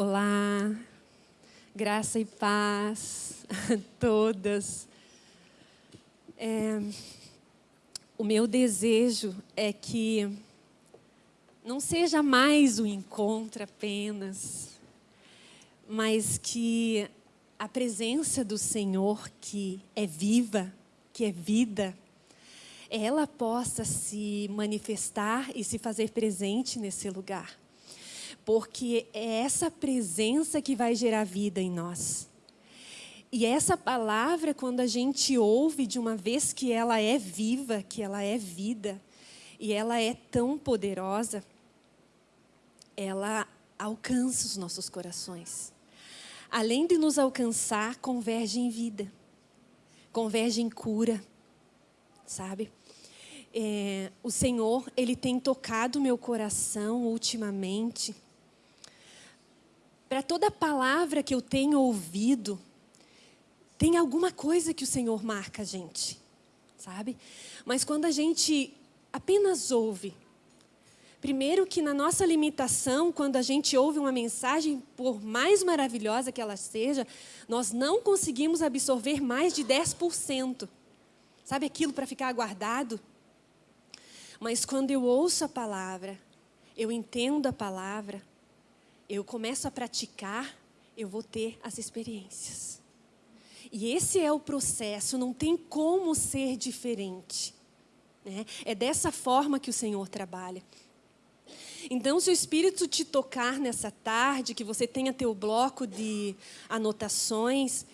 Olá, graça e paz a todas. É, o meu desejo é que não seja mais o encontro apenas, mas que a presença do Senhor, que é viva, que é vida, ela possa se manifestar e se fazer presente nesse lugar porque é essa presença que vai gerar vida em nós. E essa palavra, quando a gente ouve de uma vez que ela é viva, que ela é vida, e ela é tão poderosa, ela alcança os nossos corações. Além de nos alcançar, converge em vida, converge em cura, sabe? É, o Senhor, Ele tem tocado meu coração ultimamente, para toda palavra que eu tenho ouvido, tem alguma coisa que o Senhor marca a gente, sabe? Mas quando a gente apenas ouve, primeiro que na nossa limitação, quando a gente ouve uma mensagem, por mais maravilhosa que ela seja, nós não conseguimos absorver mais de 10%. Sabe aquilo para ficar guardado? Mas quando eu ouço a palavra, eu entendo a palavra, eu começo a praticar, eu vou ter as experiências. E esse é o processo, não tem como ser diferente. Né? É dessa forma que o Senhor trabalha. Então, se o Espírito te tocar nessa tarde, que você tenha teu bloco de anotações,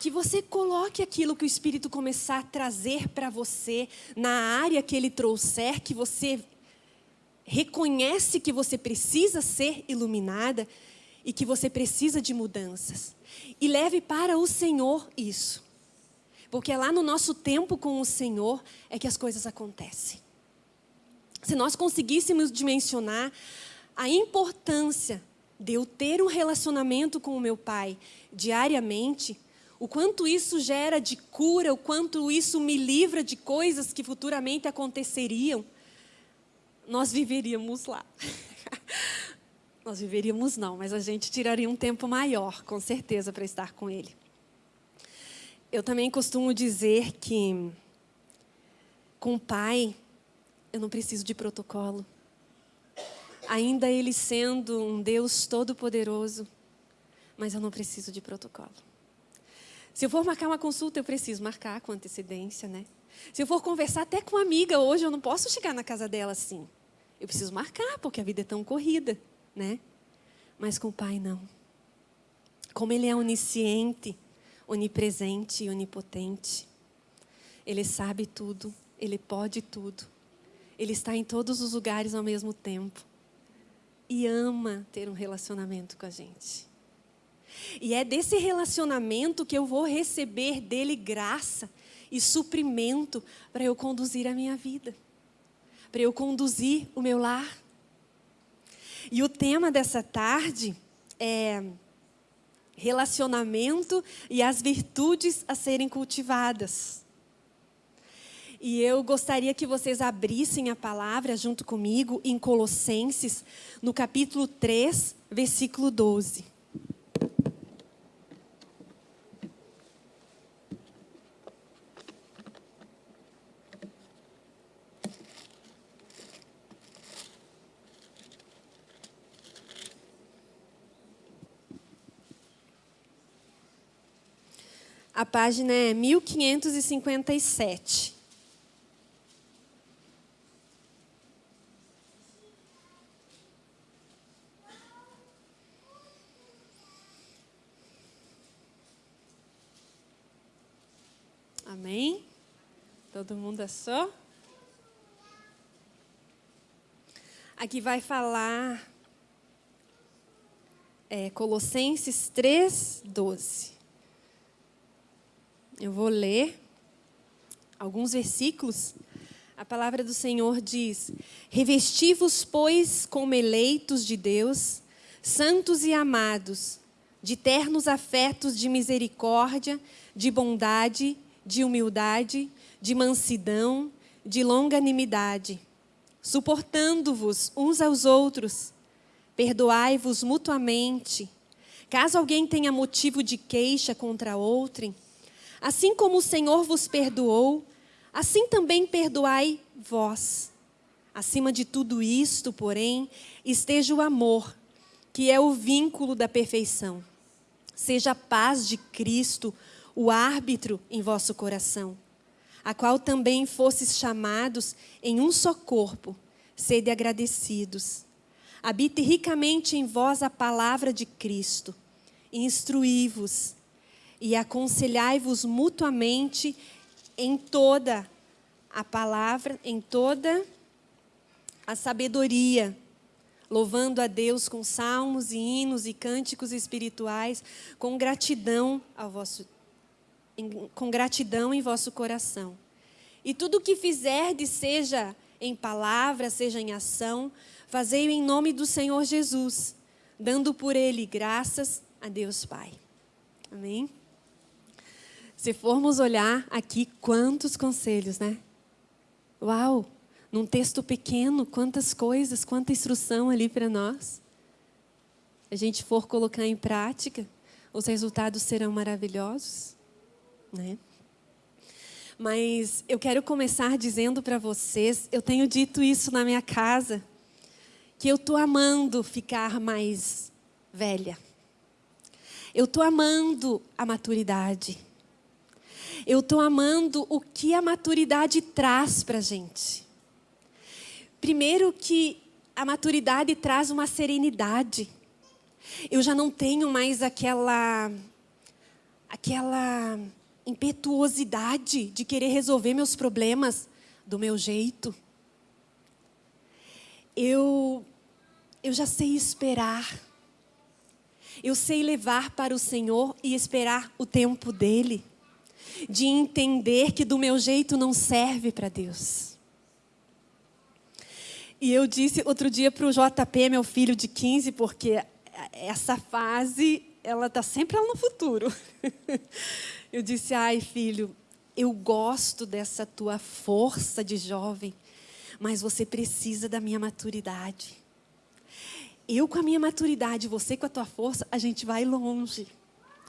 que você coloque aquilo que o Espírito começar a trazer para você na área que ele trouxer, que você reconhece que você precisa ser iluminada e que você precisa de mudanças. E leve para o Senhor isso. Porque é lá no nosso tempo com o Senhor é que as coisas acontecem. Se nós conseguíssemos dimensionar a importância de eu ter um relacionamento com o meu Pai diariamente, o quanto isso gera de cura, o quanto isso me livra de coisas que futuramente aconteceriam, nós viveríamos lá. nós viveríamos não, mas a gente tiraria um tempo maior, com certeza, para estar com Ele. Eu também costumo dizer que com o Pai eu não preciso de protocolo. Ainda Ele sendo um Deus todo-poderoso, mas eu não preciso de protocolo. Se eu for marcar uma consulta, eu preciso marcar com antecedência, né? Se eu for conversar até com uma amiga hoje, eu não posso chegar na casa dela assim. Eu preciso marcar, porque a vida é tão corrida, né? Mas com o Pai, não. Como Ele é onisciente, onipresente e onipotente, Ele sabe tudo, Ele pode tudo. Ele está em todos os lugares ao mesmo tempo. E ama ter um relacionamento com a gente. E é desse relacionamento que eu vou receber dele graça e suprimento para eu conduzir a minha vida para eu conduzir o meu lar. E o tema dessa tarde é relacionamento e as virtudes a serem cultivadas. E eu gostaria que vocês abrissem a palavra junto comigo em Colossenses, no capítulo 3, versículo 12. A página é 1557. Amém? Todo mundo achou? Aqui vai falar é, Colossenses 3, 12. Eu vou ler alguns versículos. A palavra do Senhor diz: Revesti-vos, pois, como eleitos de Deus, santos e amados, de ternos afetos de misericórdia, de bondade, de humildade, de mansidão, de longanimidade, suportando-vos uns aos outros perdoai-vos mutuamente. Caso alguém tenha motivo de queixa contra outrem, assim como o Senhor vos perdoou, assim também perdoai vós. Acima de tudo isto, porém, esteja o amor, que é o vínculo da perfeição. Seja a paz de Cristo o árbitro em vosso coração, a qual também fostes chamados em um só corpo, sede agradecidos. Habite ricamente em vós a palavra de Cristo. Instruí-vos e aconselhai-vos mutuamente em toda a palavra, em toda a sabedoria, louvando a Deus com salmos e hinos e cânticos espirituais, com gratidão ao vosso com gratidão em vosso coração. E tudo o que fizerdes, seja em palavra, seja em ação, Fazei-o em nome do Senhor Jesus, dando por ele graças a Deus Pai. Amém? Se formos olhar aqui, quantos conselhos, né? Uau! Num texto pequeno, quantas coisas, quanta instrução ali para nós. A gente for colocar em prática, os resultados serão maravilhosos, né? Mas eu quero começar dizendo para vocês, eu tenho dito isso na minha casa, que eu estou amando ficar mais velha. Eu estou amando a maturidade. Eu estou amando o que a maturidade traz para a gente. Primeiro que a maturidade traz uma serenidade. Eu já não tenho mais aquela, aquela impetuosidade de querer resolver meus problemas do meu jeito. Eu eu já sei esperar. Eu sei levar para o Senhor e esperar o tempo dele. De entender que do meu jeito não serve para Deus. E eu disse outro dia para o JP, meu filho de 15, porque essa fase, ela está sempre lá no futuro. Eu disse, ai filho, eu gosto dessa tua força de jovem, mas você precisa da minha maturidade eu com a minha maturidade, você com a tua força, a gente vai longe.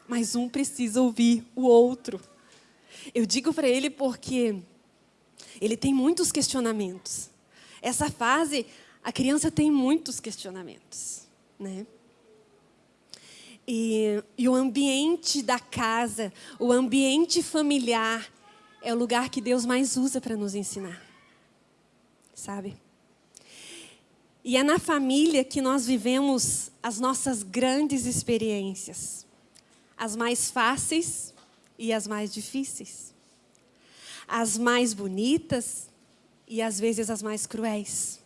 Mas um precisa ouvir o outro. Eu digo para ele porque ele tem muitos questionamentos. Essa fase, a criança tem muitos questionamentos, né? E, e o ambiente da casa, o ambiente familiar, é o lugar que Deus mais usa para nos ensinar. Sabe? E é na família que nós vivemos as nossas grandes experiências, as mais fáceis e as mais difíceis, as mais bonitas e às vezes as mais cruéis.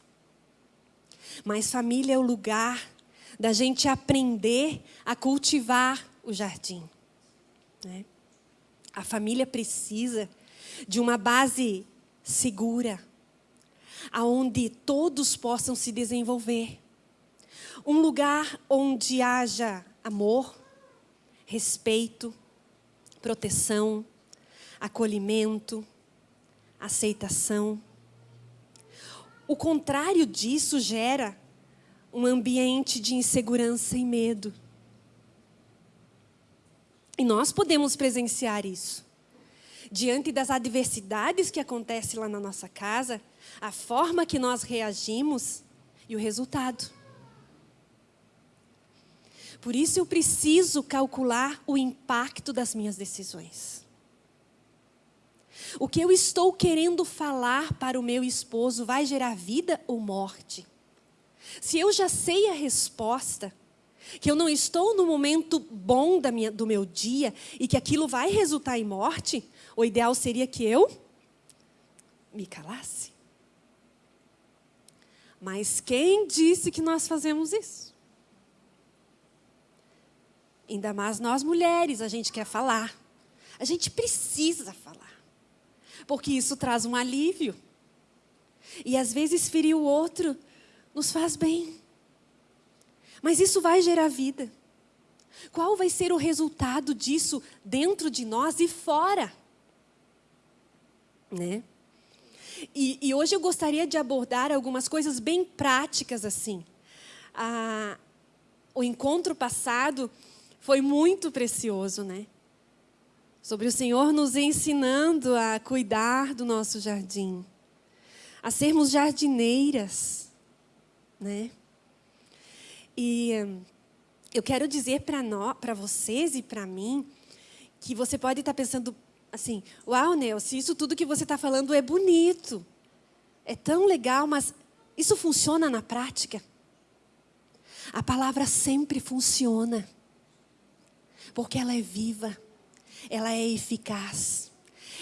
Mas família é o lugar da gente aprender a cultivar o jardim. Né? A família precisa de uma base segura, aonde todos possam se desenvolver. Um lugar onde haja amor, respeito, proteção, acolhimento, aceitação. O contrário disso gera um ambiente de insegurança e medo. E nós podemos presenciar isso. Diante das adversidades que acontecem lá na nossa casa, a forma que nós reagimos e o resultado. Por isso eu preciso calcular o impacto das minhas decisões. O que eu estou querendo falar para o meu esposo vai gerar vida ou morte? Se eu já sei a resposta, que eu não estou no momento bom da minha, do meu dia e que aquilo vai resultar em morte, o ideal seria que eu me calasse. Mas quem disse que nós fazemos isso? Ainda mais nós mulheres, a gente quer falar. A gente precisa falar. Porque isso traz um alívio. E às vezes ferir o outro nos faz bem. Mas isso vai gerar vida. Qual vai ser o resultado disso dentro de nós e fora? Né? E, e, hoje eu gostaria de abordar algumas coisas bem práticas assim. a, o encontro passado foi muito precioso, né? Sobre o Senhor nos ensinando a cuidar do nosso jardim, a sermos jardineiras, né? E eu quero dizer para vocês e para mim que você pode estar pensando assim, uau, Nelson, isso tudo que você está falando é bonito, é tão legal, mas isso funciona na prática? A palavra sempre funciona, porque ela é viva, ela é eficaz,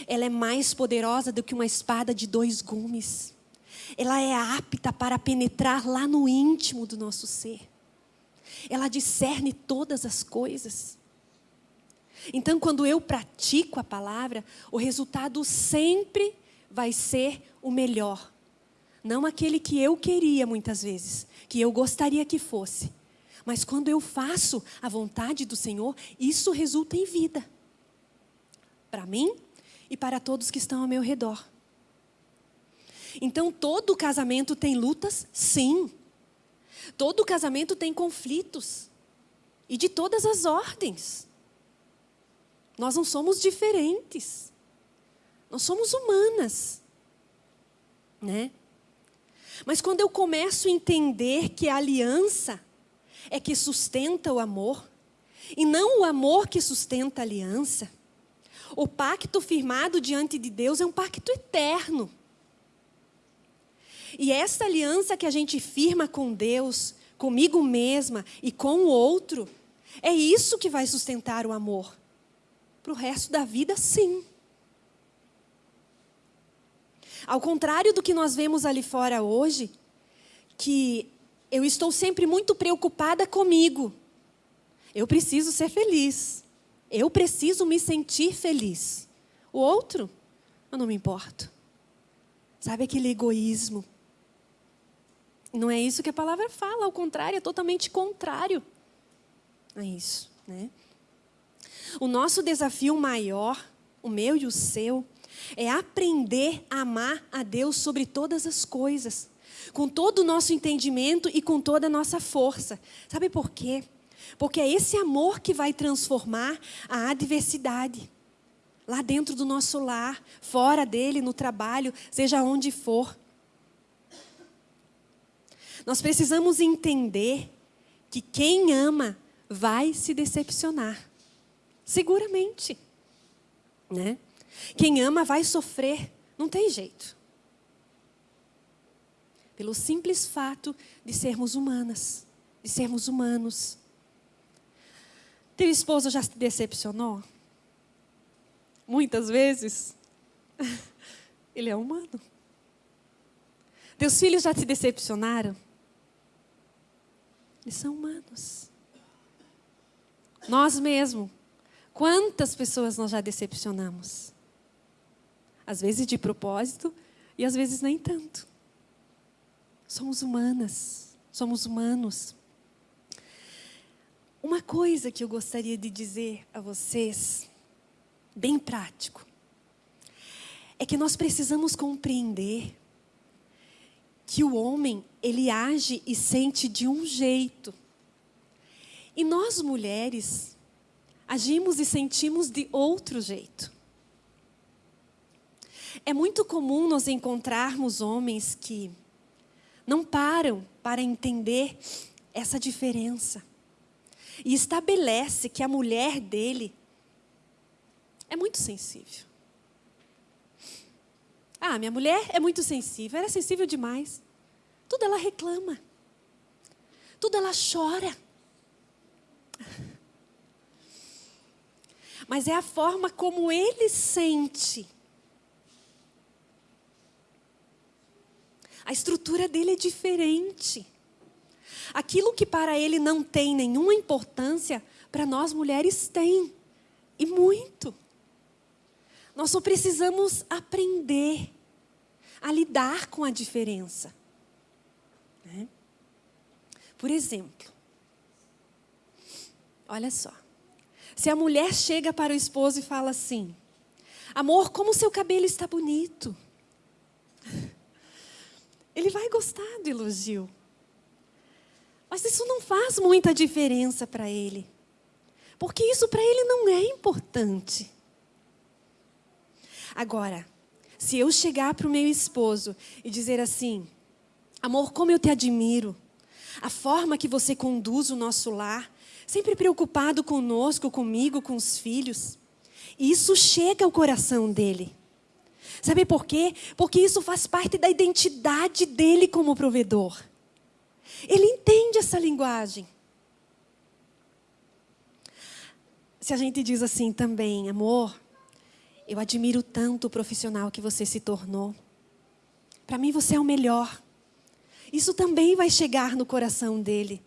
ela é mais poderosa do que uma espada de dois gumes, ela é apta para penetrar lá no íntimo do nosso ser, ela discerne todas as coisas. Então, quando eu pratico a palavra, o resultado sempre vai ser o melhor. Não aquele que eu queria muitas vezes, que eu gostaria que fosse. Mas quando eu faço a vontade do Senhor, isso resulta em vida. Para mim e para todos que estão ao meu redor. Então, todo casamento tem lutas? Sim. Todo casamento tem conflitos. E de todas as ordens. Nós não somos diferentes. Nós somos humanas. Né? Mas quando eu começo a entender que a aliança é que sustenta o amor, e não o amor que sustenta a aliança, o pacto firmado diante de Deus é um pacto eterno. E essa aliança que a gente firma com Deus, comigo mesma e com o outro, é isso que vai sustentar o amor. Para o resto da vida, sim. Ao contrário do que nós vemos ali fora hoje, que eu estou sempre muito preocupada comigo. Eu preciso ser feliz. Eu preciso me sentir feliz. O outro, eu não me importo. Sabe aquele egoísmo? Não é isso que a palavra fala, ao contrário, é totalmente contrário a isso. Né? O nosso desafio maior, o meu e o seu, é aprender a amar a Deus sobre todas as coisas, com todo o nosso entendimento e com toda a nossa força. Sabe por quê? Porque é esse amor que vai transformar a adversidade. Lá dentro do nosso lar, fora dele, no trabalho, seja onde for. Nós precisamos entender que quem ama vai se decepcionar. Seguramente. Né? Quem ama vai sofrer, não tem jeito. Pelo simples fato de sermos humanas, de sermos humanos. Teu esposo já se decepcionou? Muitas vezes. Ele é humano. Teus filhos já te decepcionaram? Eles são humanos. Nós mesmos. Quantas pessoas nós já decepcionamos? Às vezes de propósito e às vezes nem tanto. Somos humanas, somos humanos. Uma coisa que eu gostaria de dizer a vocês, bem prático, é que nós precisamos compreender que o homem, ele age e sente de um jeito. E nós mulheres agimos e sentimos de outro jeito. É muito comum nós encontrarmos homens que não param para entender essa diferença. E estabelece que a mulher dele é muito sensível. Ah, minha mulher é muito sensível, ela é sensível demais. Tudo ela reclama. Tudo ela chora. Mas é a forma como ele sente A estrutura dele é diferente. Aquilo que para ele não tem nenhuma importância, para nós mulheres tem. E muito. Nós só precisamos aprender a lidar com a diferença. Né? Por exemplo, olha só. Se a mulher chega para o esposo e fala assim: Amor, como seu cabelo está bonito. Ele vai gostar do elogio. Mas isso não faz muita diferença para ele. Porque isso para ele não é importante. Agora, se eu chegar para o meu esposo e dizer assim: Amor, como eu te admiro, a forma que você conduz o nosso lar, sempre preocupado conosco, comigo, com os filhos. Isso chega ao coração dele. Sabe por quê? Porque isso faz parte da identidade dele como provedor. Ele entende essa linguagem. Se a gente diz assim também, amor, eu admiro tanto o profissional que você se tornou. Para mim você é o melhor. Isso também vai chegar no coração dele.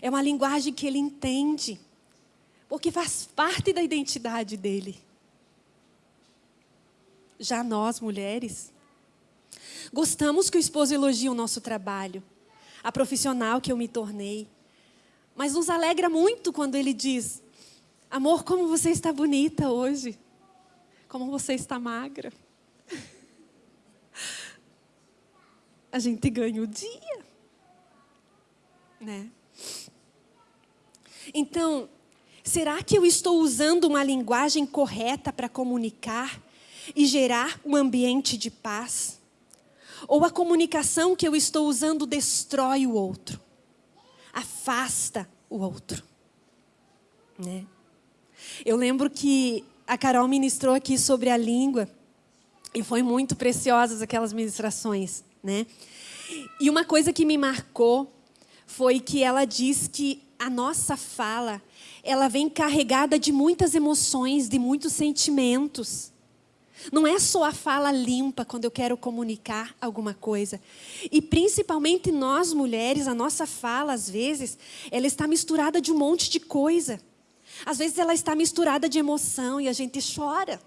É uma linguagem que ele entende, porque faz parte da identidade dele. Já nós, mulheres, gostamos que o esposo elogie o nosso trabalho, a profissional que eu me tornei. Mas nos alegra muito quando ele diz: Amor, como você está bonita hoje. Como você está magra. A gente ganha o dia. Né? Então, será que eu estou usando uma linguagem correta para comunicar e gerar um ambiente de paz? Ou a comunicação que eu estou usando destrói o outro, afasta o outro? Né? Eu lembro que a Carol ministrou aqui sobre a língua e foi muito preciosas aquelas ministrações, né? E uma coisa que me marcou foi que ela diz que a nossa fala, ela vem carregada de muitas emoções, de muitos sentimentos. Não é só a fala limpa quando eu quero comunicar alguma coisa. E principalmente nós mulheres, a nossa fala, às vezes, ela está misturada de um monte de coisa. Às vezes ela está misturada de emoção e a gente chora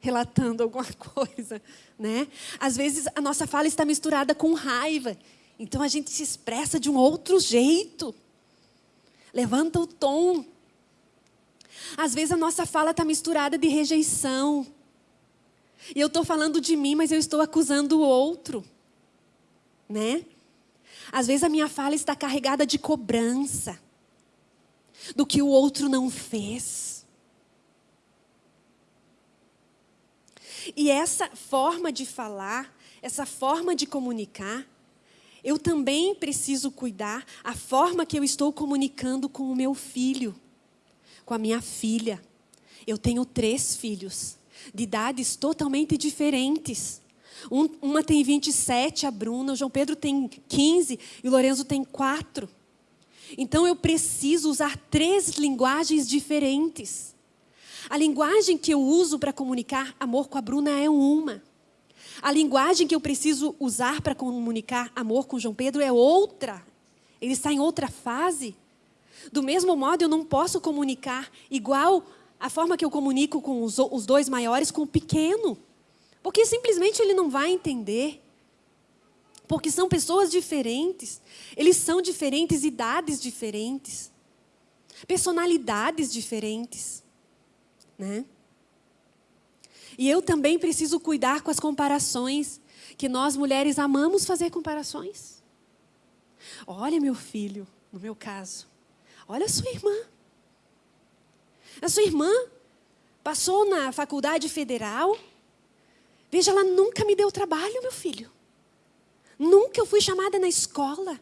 relatando alguma coisa, né? Às vezes a nossa fala está misturada com raiva, então a gente se expressa de um outro jeito. Levanta o tom. Às vezes a nossa fala está misturada de rejeição. E eu estou falando de mim, mas eu estou acusando o outro, né? Às vezes a minha fala está carregada de cobrança do que o outro não fez. E essa forma de falar, essa forma de comunicar, eu também preciso cuidar a forma que eu estou comunicando com o meu filho, com a minha filha. Eu tenho três filhos, de idades totalmente diferentes. Um, uma tem 27, a Bruna, o João Pedro tem 15 e o Lorenzo tem 4. Então eu preciso usar três linguagens diferentes. A linguagem que eu uso para comunicar amor com a Bruna é uma. A linguagem que eu preciso usar para comunicar amor com João Pedro é outra. Ele está em outra fase. Do mesmo modo, eu não posso comunicar igual a forma que eu comunico com os, os dois maiores com o pequeno. Porque simplesmente ele não vai entender porque são pessoas diferentes. Eles são diferentes, idades diferentes, personalidades diferentes, né? E eu também preciso cuidar com as comparações, que nós mulheres amamos fazer comparações. Olha, meu filho, no meu caso, olha sua irmã. A sua irmã passou na faculdade federal. Veja, ela nunca me deu trabalho, meu filho. Nunca eu fui chamada na escola.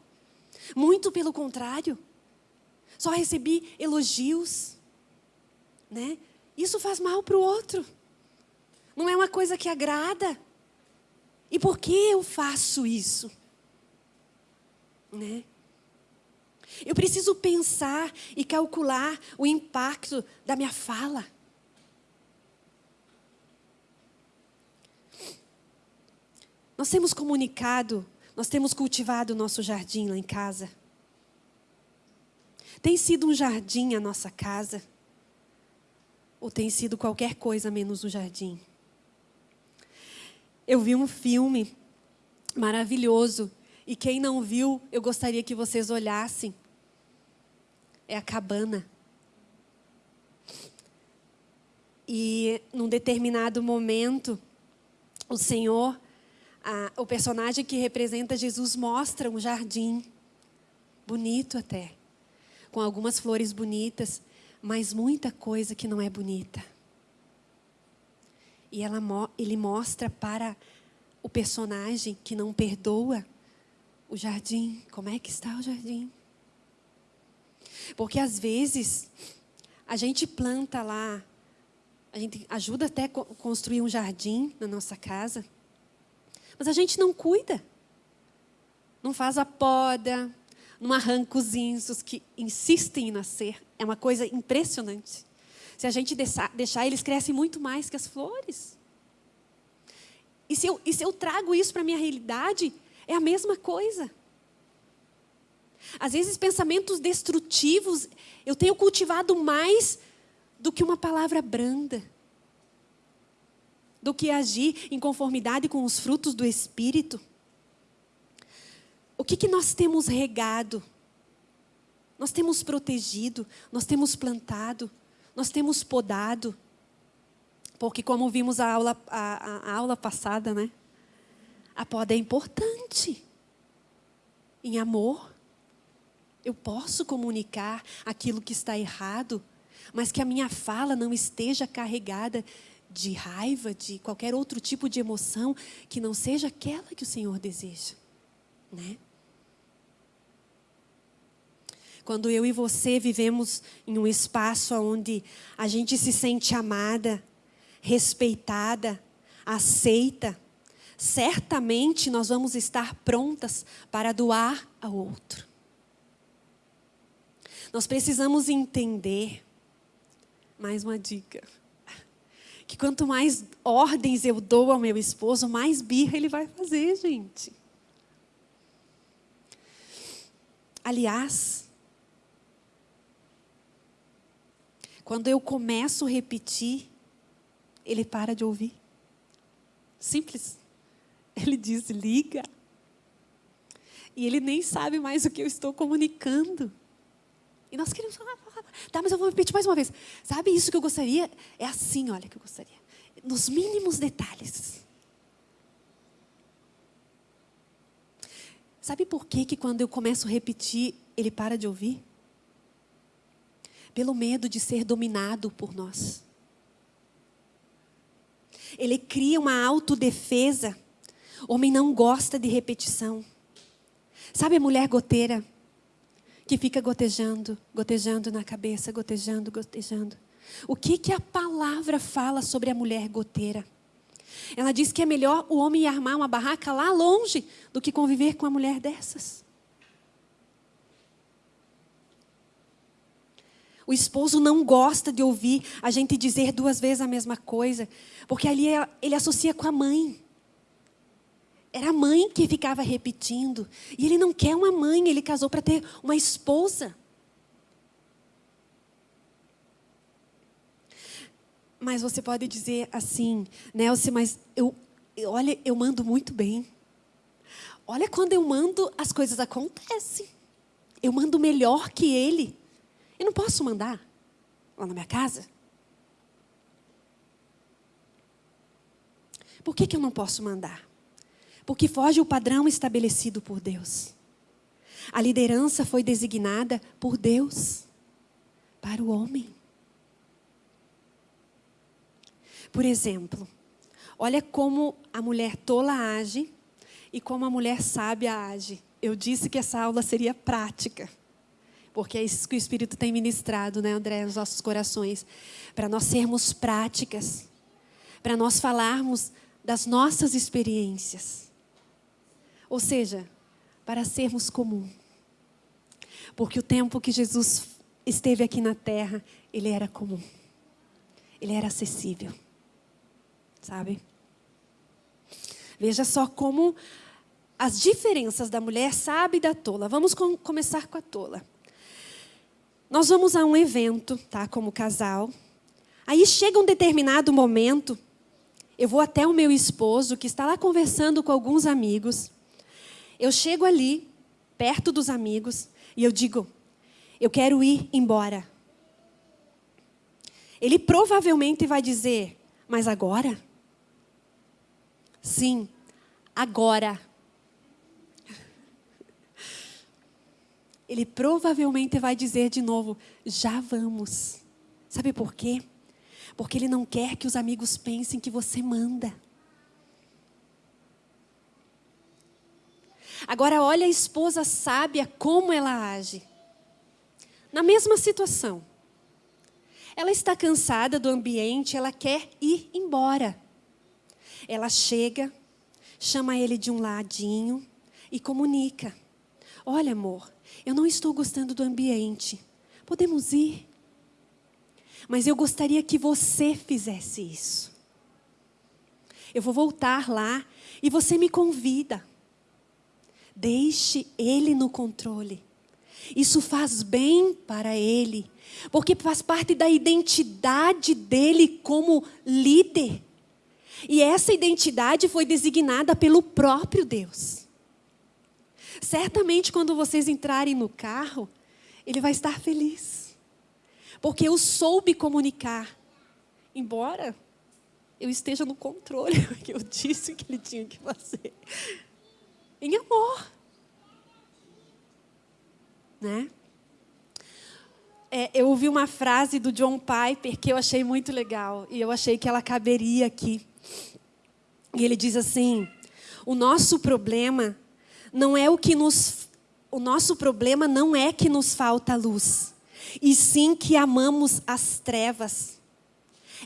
Muito pelo contrário. Só recebi elogios. Né? Isso faz mal para o outro. Não é uma coisa que agrada. E por que eu faço isso? Né? Eu preciso pensar e calcular o impacto da minha fala. Nós temos comunicado, nós temos cultivado o nosso jardim lá em casa. Tem sido um jardim a nossa casa? Ou tem sido qualquer coisa menos um jardim? Eu vi um filme maravilhoso e quem não viu, eu gostaria que vocês olhassem. É a cabana. E num determinado momento, o Senhor a, o personagem que representa Jesus mostra um jardim. bonito até, com algumas flores bonitas, mas muita coisa que não é bonita. E ela, ele mostra para o personagem que não perdoa o jardim. Como é que está o jardim? Porque às vezes a gente planta lá, a gente ajuda até a construir um jardim na nossa casa, mas a gente não cuida. Não faz a poda, não arranca os insos que insistem em nascer. É uma coisa impressionante. Se a gente deixar, deixar eles crescem muito mais que as flores. E se eu, e se eu trago isso para a minha realidade, é a mesma coisa. Às vezes, pensamentos destrutivos eu tenho cultivado mais do que uma palavra branda, do que agir em conformidade com os frutos do Espírito. O que, que nós temos regado? Nós temos protegido, nós temos plantado, nós temos podado. Porque como vimos a aula, a, a aula passada, né? A poda é importante. Em amor. Eu posso comunicar aquilo que está errado, mas que a minha fala não esteja carregada de raiva, de qualquer outro tipo de emoção que não seja aquela que o Senhor deseja, né? Quando eu e você vivemos em um espaço onde a gente se sente amada, respeitada, aceita, certamente nós vamos estar prontas para doar ao outro. Nós precisamos entender, mais uma dica, que quanto mais ordens eu dou ao meu esposo, mais birra ele vai fazer, gente. Aliás, Quando eu começo a repetir, ele para de ouvir. Simples. Ele desliga. E ele nem sabe mais o que eu estou comunicando. E nós queremos tá, mas eu vou repetir mais uma vez. Sabe isso que eu gostaria? É assim, olha, que eu gostaria. Nos mínimos detalhes. Sabe por que, que quando eu começo a repetir, ele para de ouvir? pelo medo de ser dominado por nós. Ele cria uma autodefesa. Homem não gosta de repetição. Sabe a mulher goteira? Que fica gotejando, gotejando na cabeça, gotejando, gotejando. O que, que a palavra fala sobre a mulher goteira? Ela diz que é melhor o homem armar uma barraca lá longe do que conviver com uma mulher dessas. O esposo não gosta de ouvir a gente dizer duas vezes a mesma coisa, porque ali é, ele associa com a mãe. Era a mãe que ficava repetindo. E ele não quer uma mãe, ele casou para ter uma esposa. Mas você pode dizer assim, Nelson, mas eu, olha, eu mando muito bem. Olha, quando eu mando, as coisas acontecem. Eu mando melhor que ele. Eu não posso mandar lá na minha casa? Por que, que eu não posso mandar? Porque foge o padrão estabelecido por Deus. A liderança foi designada por Deus para o homem. Por exemplo, olha como a mulher tola age e como a mulher sábia age. Eu disse que essa aula seria prática porque é isso que o Espírito tem ministrado, né, André, nos nossos corações, para nós sermos práticas, para nós falarmos das nossas experiências. Ou seja, para sermos comum. Porque o tempo que Jesus esteve aqui na terra, ele era comum. Ele era acessível. Sabe? Veja só como as diferenças da mulher sábia e da tola. Vamos com, começar com a tola. Nós vamos a um evento, tá, como casal. Aí chega um determinado momento, eu vou até o meu esposo, que está lá conversando com alguns amigos. Eu chego ali, perto dos amigos, e eu digo: Eu quero ir embora. Ele provavelmente vai dizer: Mas agora? Sim, agora. ele provavelmente vai dizer de novo: já vamos. Sabe por quê? Porque ele não quer que os amigos pensem que você manda. Agora, olha a esposa sábia como ela age. Na mesma situação. Ela está cansada do ambiente, ela quer ir embora. Ela chega, chama ele de um ladinho e comunica: Olha, amor, eu não estou gostando do ambiente. Podemos ir? Mas eu gostaria que você fizesse isso. Eu vou voltar lá e você me convida. Deixe ele no controle. Isso faz bem para ele, porque faz parte da identidade dele como líder. E essa identidade foi designada pelo próprio Deus. Certamente, quando vocês entrarem no carro, ele vai estar feliz. Porque eu soube comunicar. Embora eu esteja no controle, porque eu disse o que ele tinha que fazer. Em amor. Né? É, eu ouvi uma frase do John Piper que eu achei muito legal. E eu achei que ela caberia aqui. E ele diz assim: o nosso problema não é o que nos. O nosso problema não é que nos falta luz, e sim que amamos as trevas.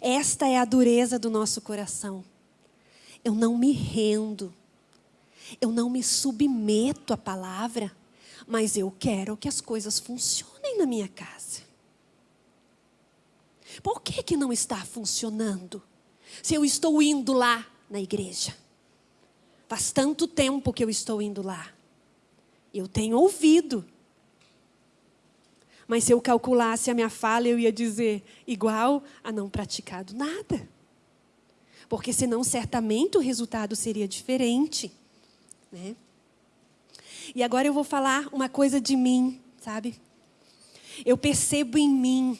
Esta é a dureza do nosso coração. Eu não me rendo, eu não me submeto à palavra, mas eu quero que as coisas funcionem na minha casa. Por que, que não está funcionando? Se eu estou indo lá na igreja. Faz tanto tempo que eu estou indo lá. Eu tenho ouvido. Mas se eu calculasse a minha fala, eu ia dizer igual a não praticado nada. Porque senão certamente o resultado seria diferente. Né? E agora eu vou falar uma coisa de mim, sabe? Eu percebo em mim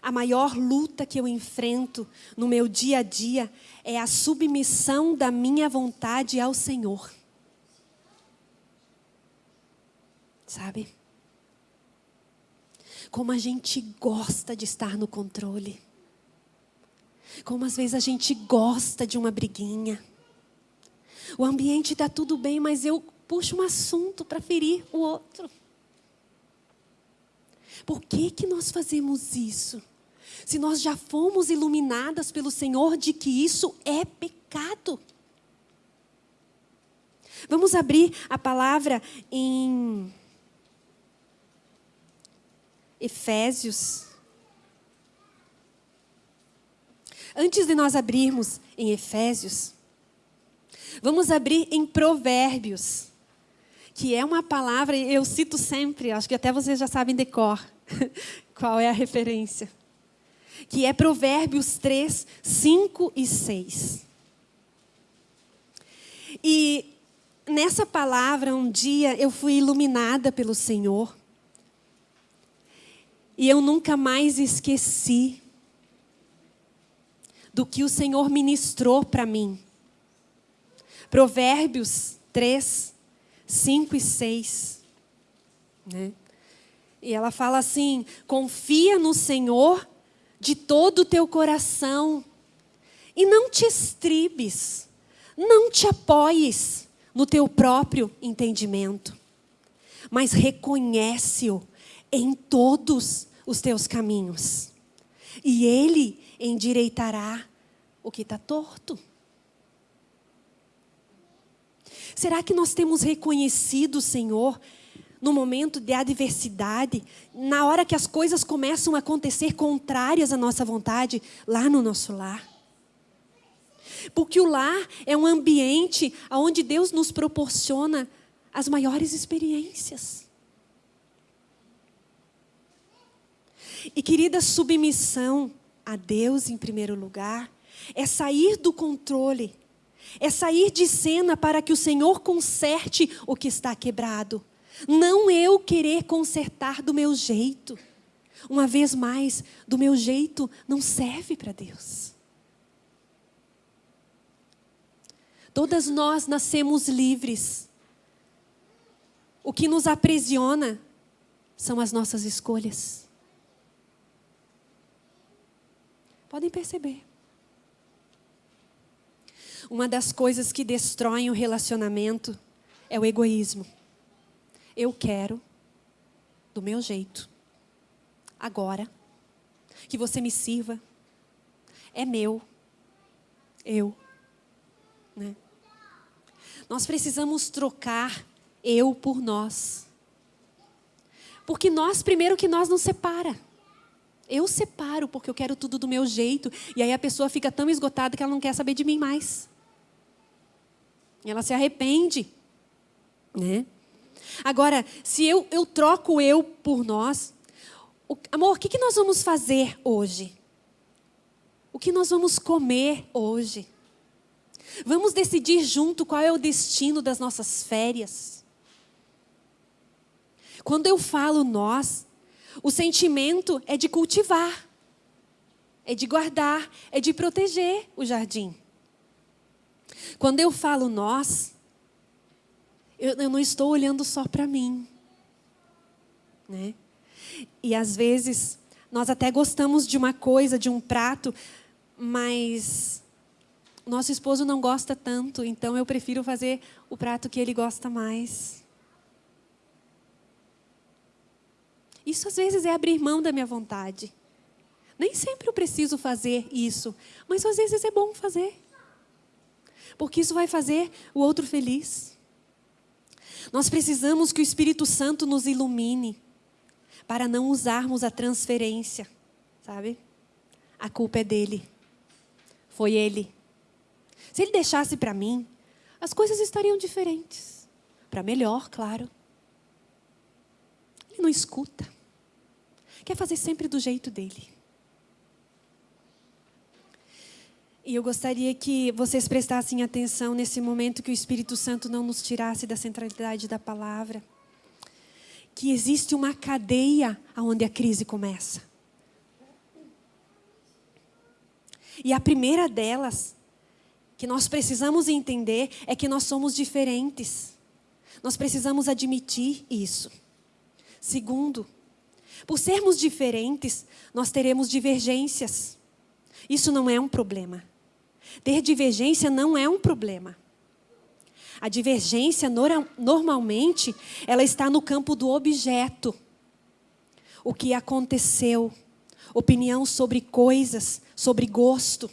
a maior luta que eu enfrento no meu dia a dia é a submissão da minha vontade ao Senhor. Sabe? Como a gente gosta de estar no controle. Como às vezes a gente gosta de uma briguinha. O ambiente está tudo bem, mas eu puxo um assunto para ferir o outro. Por que, que nós fazemos isso? se nós já fomos iluminadas pelo Senhor de que isso é pecado. Vamos abrir a palavra em Efésios. Antes de nós abrirmos em Efésios, vamos abrir em Provérbios, que é uma palavra, eu cito sempre, acho que até vocês já sabem de cor qual é a referência que é Provérbios 3, 5 e 6. E nessa palavra, um dia eu fui iluminada pelo Senhor. E eu nunca mais esqueci do que o Senhor ministrou para mim. Provérbios 3, 5 e 6. Né? E ela fala assim: confia no Senhor de todo o teu coração. E não te estribes, não te apoies no teu próprio entendimento, mas reconhece-o em todos os teus caminhos, e ele endireitará o que está torto. Será que nós temos reconhecido o Senhor no momento de adversidade, na hora que as coisas começam a acontecer contrárias à nossa vontade, lá no nosso lar. Porque o lar é um ambiente onde Deus nos proporciona as maiores experiências. E querida, submissão a Deus em primeiro lugar é sair do controle, é sair de cena para que o Senhor conserte o que está quebrado não eu querer consertar do meu jeito. Uma vez mais, do meu jeito não serve para Deus. Todas nós nascemos livres. o que nos aprisiona são as nossas escolhas. Podem perceber. Uma das coisas que destroem o relacionamento é o egoísmo. Eu quero do meu jeito. Agora. Que você me sirva. É meu. Eu. Né? Nós precisamos trocar eu por nós. Porque nós, primeiro que nós nos separa. Eu separo porque eu quero tudo do meu jeito. E aí a pessoa fica tão esgotada que ela não quer saber de mim mais. Ela se arrepende. Né? Agora, se eu, eu troco eu por nós, o, amor, o que, que nós vamos fazer hoje? O que nós vamos comer hoje? Vamos decidir junto qual é o destino das nossas férias. Quando eu falo nós, o sentimento é de cultivar, é de guardar, é de proteger o jardim. Quando eu falo nós, eu, eu não estou olhando só para mim. Né? E às vezes, nós até gostamos de uma coisa, de um prato, mas nosso esposo não gosta tanto, então eu prefiro fazer o prato que ele gosta mais. Isso às vezes é abrir mão da minha vontade. Nem sempre eu preciso fazer isso, mas às vezes é bom fazer. Porque isso vai fazer o outro feliz. Nós precisamos que o Espírito Santo nos ilumine para não usarmos a transferência, sabe? A culpa é dele. Foi ele. Se ele deixasse para mim, as coisas estariam diferentes. Para melhor, claro. Ele não escuta. Quer fazer sempre do jeito dele. E eu gostaria que vocês prestassem atenção nesse momento que o Espírito Santo não nos tirasse da centralidade da palavra. Que existe uma cadeia onde a crise começa. E a primeira delas, que nós precisamos entender, é que nós somos diferentes. Nós precisamos admitir isso. Segundo, por sermos diferentes, nós teremos divergências. Isso não é um problema. Ter divergência não é um problema. A divergência, normalmente, ela está no campo do objeto. O que aconteceu, opinião sobre coisas, sobre gosto.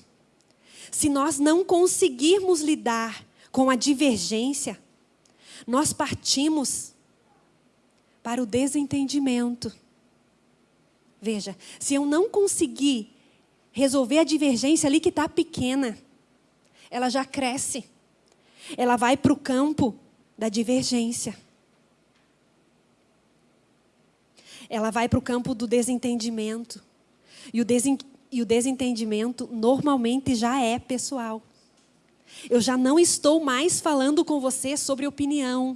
Se nós não conseguirmos lidar com a divergência, nós partimos para o desentendimento. Veja, se eu não conseguir resolver a divergência ali que está pequena, ela já cresce. Ela vai para o campo da divergência. Ela vai para o campo do desentendimento. E o, desen, e o desentendimento normalmente já é pessoal. Eu já não estou mais falando com você sobre opinião.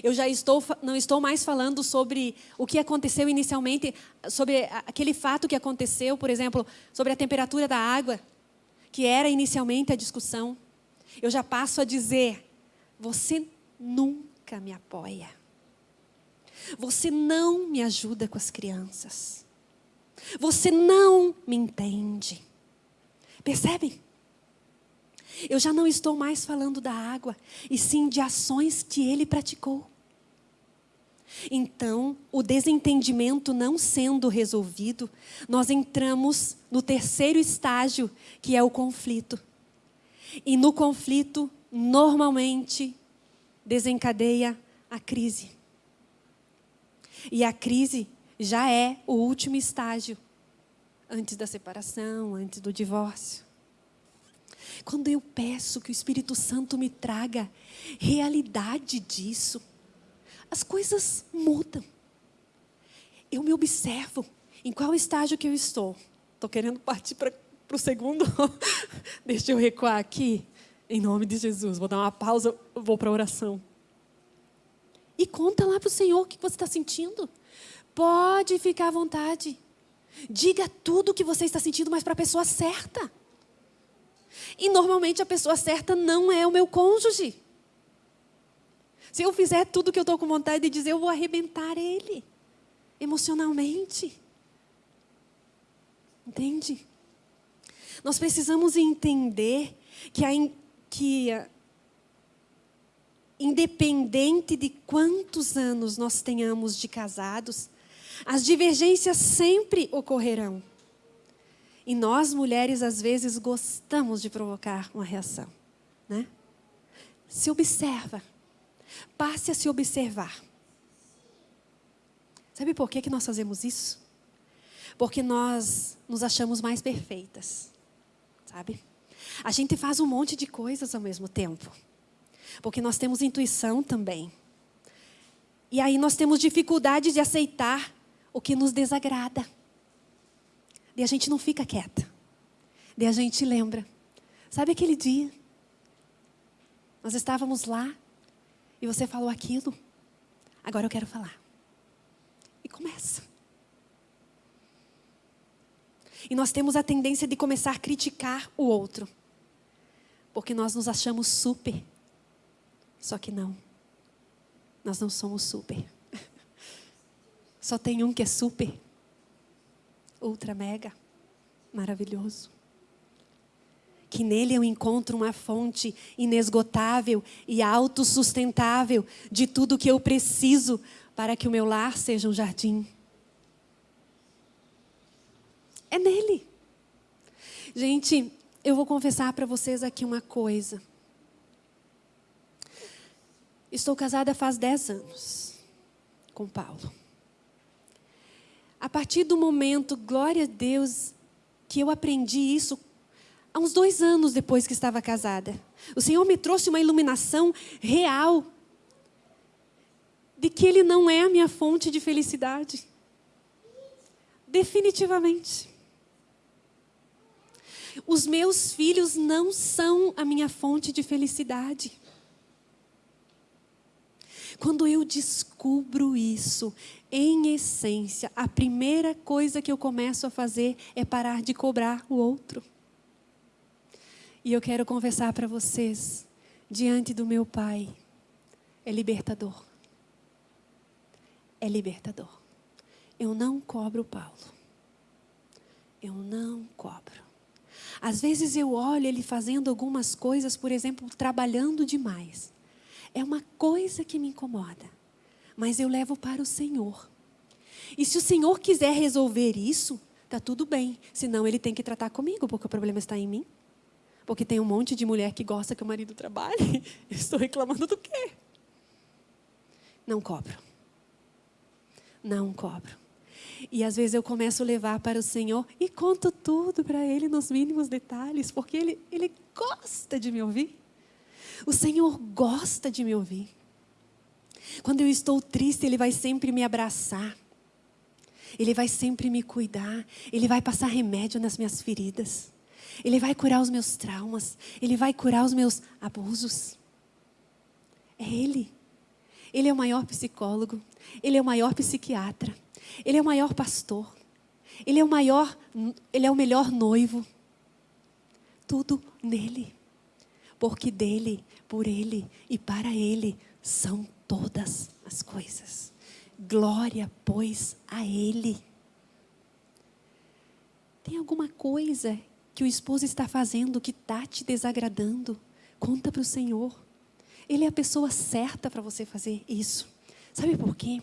Eu já estou, não estou mais falando sobre o que aconteceu inicialmente, sobre aquele fato que aconteceu, por exemplo, sobre a temperatura da água que era inicialmente a discussão, eu já passo a dizer: você nunca me apoia. Você não me ajuda com as crianças. Você não me entende. Percebem? Eu já não estou mais falando da água, e sim de ações que ele praticou. Então, o desentendimento não sendo resolvido, nós entramos no terceiro estágio, que é o conflito. E no conflito, normalmente, desencadeia a crise. E a crise já é o último estágio, antes da separação, antes do divórcio. Quando eu peço que o Espírito Santo me traga realidade disso, as coisas mudam. Eu me observo em qual estágio que eu estou. Estou querendo partir para o segundo. Deixa eu recuar aqui. Em nome de Jesus. Vou dar uma pausa, vou para a oração. E conta lá para o Senhor o que você está sentindo. Pode ficar à vontade. Diga tudo o que você está sentindo, mas para a pessoa certa. E normalmente a pessoa certa não é o meu cônjuge. Se eu fizer tudo que eu estou com vontade de dizer, eu vou arrebentar ele emocionalmente. Entende? Nós precisamos entender que, a, que a, independente de quantos anos nós tenhamos de casados, as divergências sempre ocorrerão. E nós, mulheres, às vezes gostamos de provocar uma reação. Né? Se observa. Passe a se observar. Sabe por que, que nós fazemos isso? Porque nós nos achamos mais perfeitas. Sabe? A gente faz um monte de coisas ao mesmo tempo. Porque nós temos intuição também. E aí nós temos dificuldade de aceitar o que nos desagrada. E a gente não fica quieta. E a gente lembra. Sabe aquele dia? Nós estávamos lá e você falou aquilo. Agora eu quero falar. E começa. E nós temos a tendência de começar a criticar o outro. Porque nós nos achamos super. Só que não. Nós não somos super. Só tem um que é super, ultra mega, maravilhoso. Que nele eu encontro uma fonte inesgotável e autossustentável de tudo que eu preciso para que o meu lar seja um jardim. É nele. Gente, eu vou confessar para vocês aqui uma coisa. Estou casada faz 10 anos com Paulo. A partir do momento, glória a Deus, que eu aprendi isso, há uns dois anos depois que estava casada. O Senhor me trouxe uma iluminação real de que Ele não é a minha fonte de felicidade. Definitivamente. Os meus filhos não são a minha fonte de felicidade. Quando eu descubro isso, em essência, a primeira coisa que eu começo a fazer é parar de cobrar o outro. E eu quero conversar para vocês, diante do meu Pai, é libertador. É libertador. Eu não cobro Paulo. Eu não cobro. Às vezes eu olho ele fazendo algumas coisas, por exemplo, trabalhando demais. É uma coisa que me incomoda, mas eu levo para o Senhor. E se o Senhor quiser resolver isso, tá tudo bem. Senão ele tem que tratar comigo, porque o problema está em mim. Porque tem um monte de mulher que gosta que o marido trabalhe. estou reclamando do quê? Não cobro. Não cobro. E às vezes eu começo a levar para o Senhor e conto tudo para Ele nos mínimos detalhes, porque Ele, ele gosta de me ouvir. O Senhor gosta de me ouvir. Quando eu estou triste, Ele vai sempre me abraçar. Ele vai sempre me cuidar. Ele vai passar remédio nas minhas feridas. Ele vai curar os meus traumas. Ele vai curar os meus abusos. É Ele. Ele é o maior psicólogo. Ele é o maior psiquiatra. Ele é o maior pastor. Ele é o maior, ele é o melhor noivo. Tudo nele porque dele, por ele e para ele são todas as coisas. Glória, pois, a ele. Tem alguma coisa que o esposo está fazendo que está te desagradando? Conta para o Senhor. Ele é a pessoa certa para você fazer isso. Sabe por quê?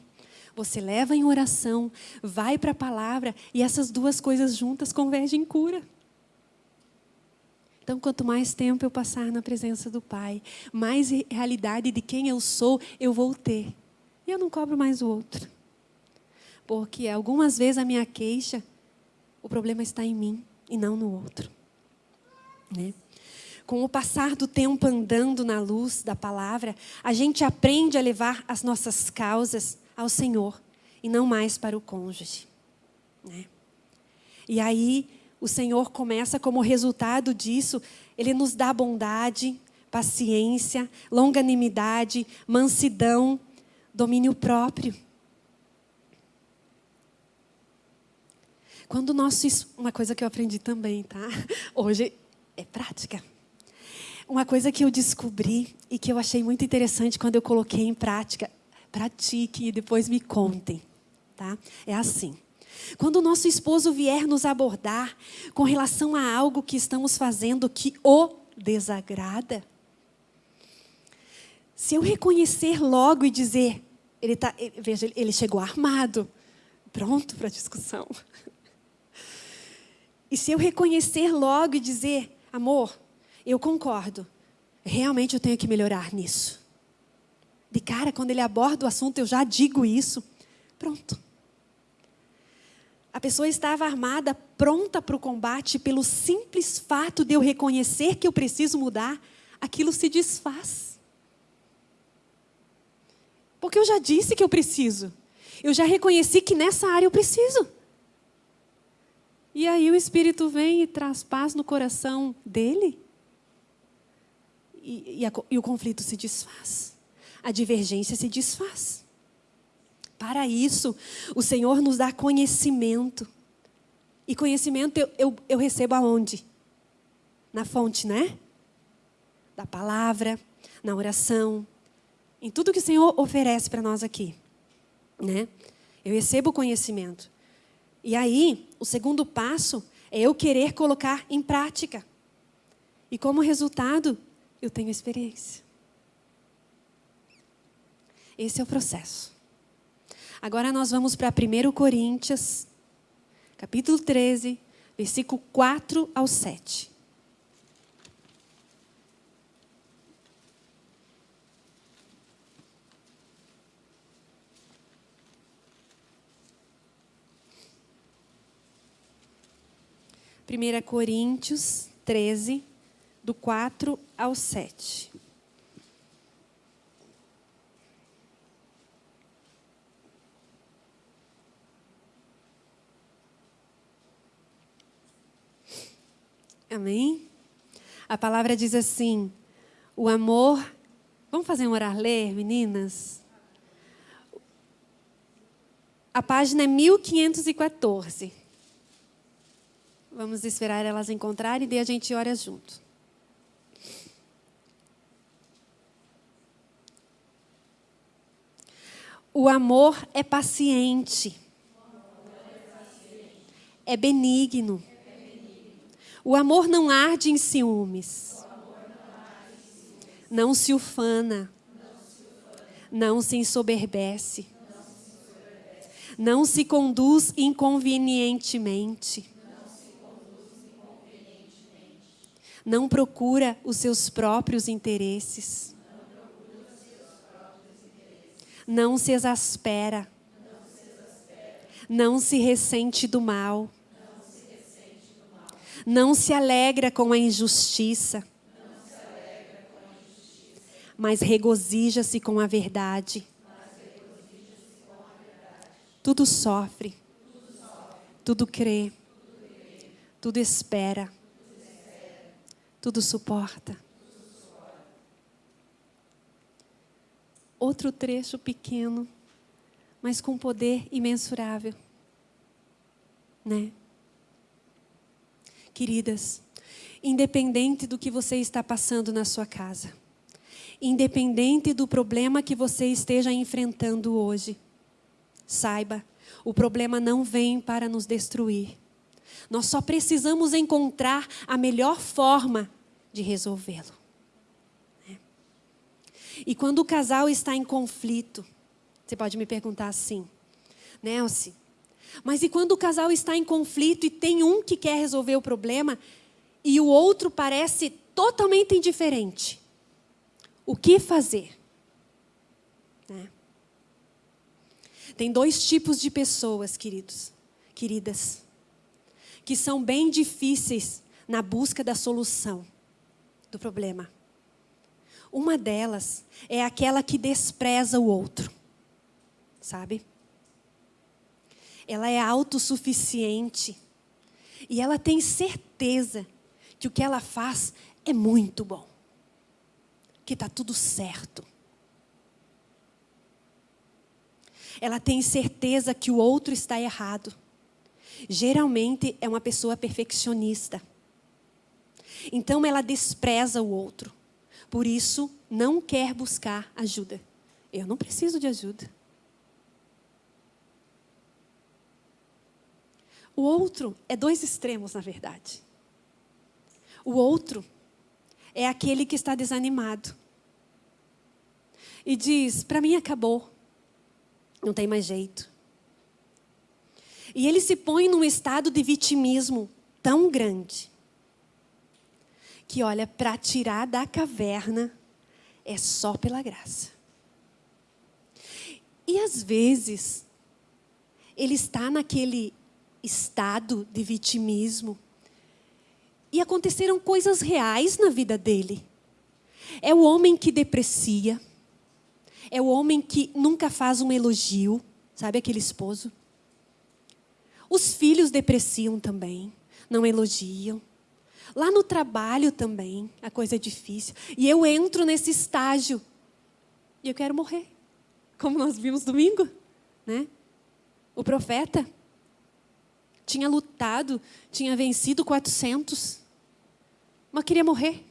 Você leva em oração, vai para a palavra e essas duas coisas juntas convergem em cura. Então, quanto mais tempo eu passar na presença do Pai, mais realidade de quem eu sou eu vou ter. E eu não cobro mais o outro. Porque algumas vezes a minha queixa, o problema está em mim e não no outro. Né? Com o passar do tempo andando na luz da palavra, a gente aprende a levar as nossas causas ao Senhor e não mais para o cônjuge. Né? E aí o Senhor começa como resultado disso, Ele nos dá bondade, paciência, longanimidade, mansidão, domínio próprio. Quando nosso, uma coisa que eu aprendi também, tá? Hoje é prática. uma coisa que eu descobri e que eu achei muito interessante quando eu coloquei em prática, pratique e depois me contem, tá? É assim. Quando o nosso esposo vier nos abordar com relação a algo que estamos fazendo que o desagrada, se eu reconhecer logo e dizer, ele tá, veja, ele chegou armado, pronto para a discussão. E se eu reconhecer logo e dizer, amor, eu concordo, realmente eu tenho que melhorar nisso. De cara, quando ele aborda o assunto, eu já digo isso. Pronto. A pessoa estava armada, pronta para o combate, pelo simples fato de eu reconhecer que eu preciso mudar, aquilo se desfaz. Porque eu já disse que eu preciso. Eu já reconheci que nessa área eu preciso. E aí o Espírito vem e traz paz no coração dele. E, e, a, e o conflito se desfaz. A divergência se desfaz. Para isso, o Senhor nos dá conhecimento. E conhecimento eu, eu, eu recebo aonde? Na fonte, né? Da palavra, na oração, em tudo que o Senhor oferece para nós aqui. Né? Eu recebo conhecimento. E aí, o segundo passo é eu querer colocar em prática. E como resultado, eu tenho experiência. Esse é o processo. Agora nós vamos para 1 Coríntios, capítulo 13, versículo 4 ao 7. 1 Coríntios 13, do 4 ao 7. Amém? A palavra diz assim: o amor. Vamos fazer um orar ler, meninas? A página é 1514. Vamos esperar elas encontrarem e daí a gente ora junto. O amor é paciente. É benigno. O amor não arde em ciúmes. Não se ufana. Não se ensoberbece. Não se conduz inconvenientemente não procura os seus próprios interesses. Não se exaspera. Não se ressente do mal. Não se alegra com a injustiça. Mas regozija-se com a verdade. Tudo sofre. Tudo crê. Tudo espera tudo suporta. Outro trecho pequeno, mas com poder imensurável. Né? Queridas, independente do que você está passando na sua casa, independente do problema que você esteja enfrentando hoje, saiba, o problema não vem para nos destruir. Nós só precisamos encontrar a melhor forma de resolvê-lo. Né? E quando o casal está em conflito, você pode me perguntar assim, Nelson, mas e quando o casal está em conflito e tem um que quer resolver o problema e o outro parece totalmente indiferente? O que fazer? Né? Tem dois tipos de pessoas, queridos, queridas que são bem difíceis na busca da solução do problema. Uma delas é aquela que despreza o outro, sabe? Ela é autossuficiente e ela tem certeza que o que ela faz é muito bom, que está tudo certo. Ela tem certeza que o outro está errado geralmente é uma pessoa perfeccionista. Então ela despreza o outro. por isso não quer buscar ajuda. Eu não preciso de ajuda. O outro é dois extremos, na verdade. O outro é aquele que está desanimado e diz: Para mim acabou, não tem mais jeito. E ele se põe num estado de vitimismo tão grande que, olha, para tirar da caverna é só pela graça. E às vezes, ele está naquele estado de vitimismo e aconteceram coisas reais na vida dele. É o homem que deprecia, é o homem que nunca faz um elogio, sabe aquele esposo? Os filhos depreciam também, não elogiam. Lá no trabalho também, a coisa é difícil. E eu entro nesse estágio e eu quero morrer. Como nós vimos domingo, né? O profeta tinha lutado, tinha vencido 400, mas queria morrer.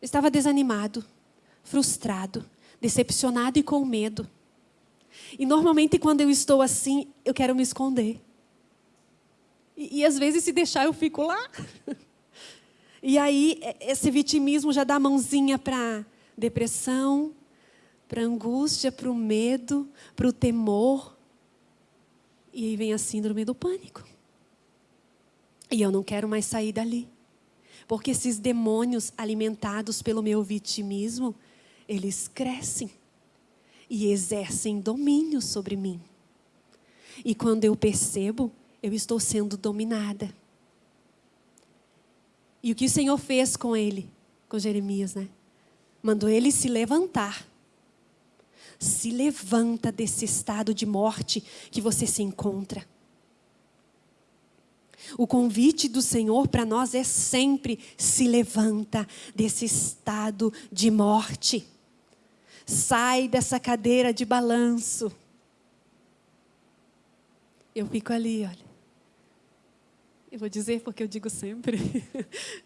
Estava desanimado, frustrado, decepcionado e com medo. E normalmente quando eu estou assim, eu quero me esconder. E, e às vezes se deixar eu fico lá. E aí esse vitimismo já dá mãozinha para depressão, para angústia, para o medo, para o temor. E aí vem a síndrome do pânico. E eu não quero mais sair dali. Porque esses demônios alimentados pelo meu vitimismo, eles crescem e exercem domínio sobre mim. E quando eu percebo, eu estou sendo dominada. E o que o Senhor fez com ele, com Jeremias, né? Mandou ele se levantar. Se levanta desse estado de morte que você se encontra. O convite do Senhor para nós é sempre se levanta desse estado de morte. Sai dessa cadeira de balanço. Eu fico ali, olha. Eu vou dizer porque eu digo sempre.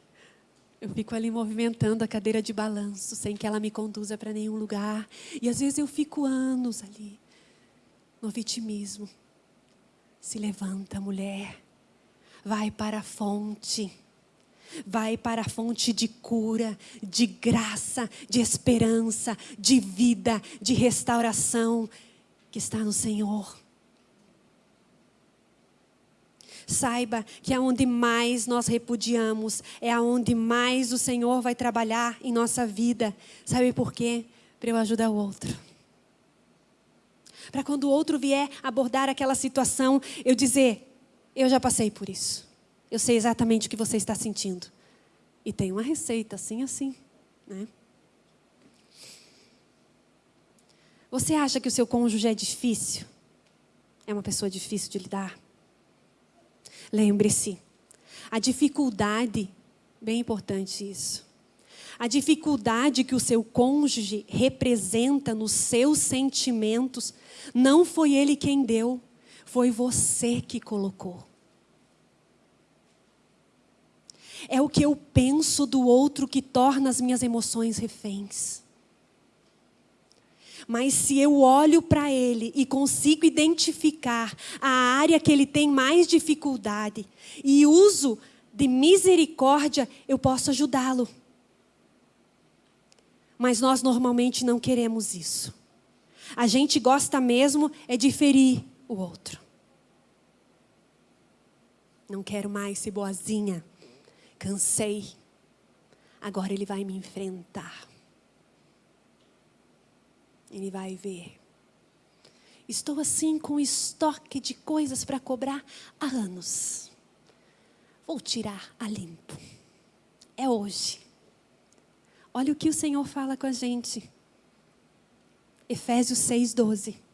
Eu fico ali movimentando a cadeira de balanço, sem que ela me conduza para nenhum lugar. E às vezes eu fico anos ali, no vitimismo. Se levanta, mulher. Vai para a fonte. Vai para a fonte de cura, de graça, de esperança, de vida, de restauração que está no Senhor. Saiba que aonde mais nós repudiamos é aonde mais o Senhor vai trabalhar em nossa vida. Sabe por quê? Para eu ajudar o outro. Para quando o outro vier abordar aquela situação, eu dizer: Eu já passei por isso. Eu sei exatamente o que você está sentindo. E tem uma receita, assim, assim. Né? Você acha que o seu cônjuge é difícil? É uma pessoa difícil de lidar? Lembre-se, a dificuldade, bem importante isso, a dificuldade que o seu cônjuge representa nos seus sentimentos, não foi ele quem deu, foi você que colocou. É o que eu penso do outro que torna as minhas emoções reféns. Mas se eu olho para ele e consigo identificar a área que ele tem mais dificuldade e uso de misericórdia, eu posso ajudá-lo. Mas nós normalmente não queremos isso. A gente gosta mesmo é de ferir o outro. Não quero mais ser boazinha. Cansei. Agora ele vai me enfrentar. Ele vai ver. Estou assim com estoque de coisas para cobrar há anos. Vou tirar a limpo. É hoje. Olha o que o Senhor fala com a gente. Efésios 6, 12.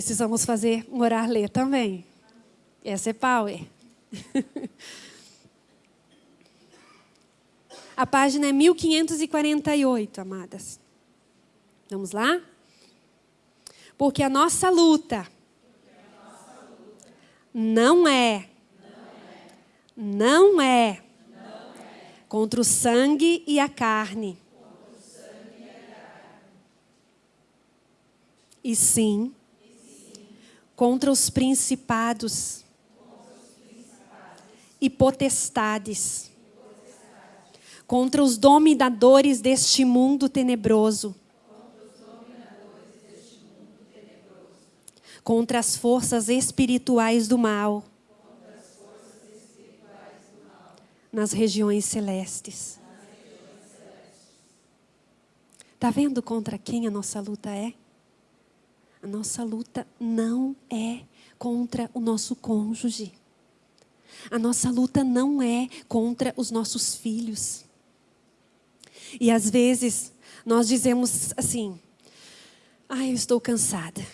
Precisamos fazer um orar ler também. Essa é power. A página é 1548, amadas. Vamos lá? Porque a nossa luta não é, não é contra o sangue e a carne. E sim, contra os principados e potestades, contra os dominadores deste mundo tenebroso, contra as forças espirituais do mal nas regiões celestes. Está vendo contra quem a nossa luta é? A nossa luta não é contra o nosso cônjuge. A nossa luta não é contra os nossos filhos. E às vezes nós dizemos assim: "Ah, eu estou cansada.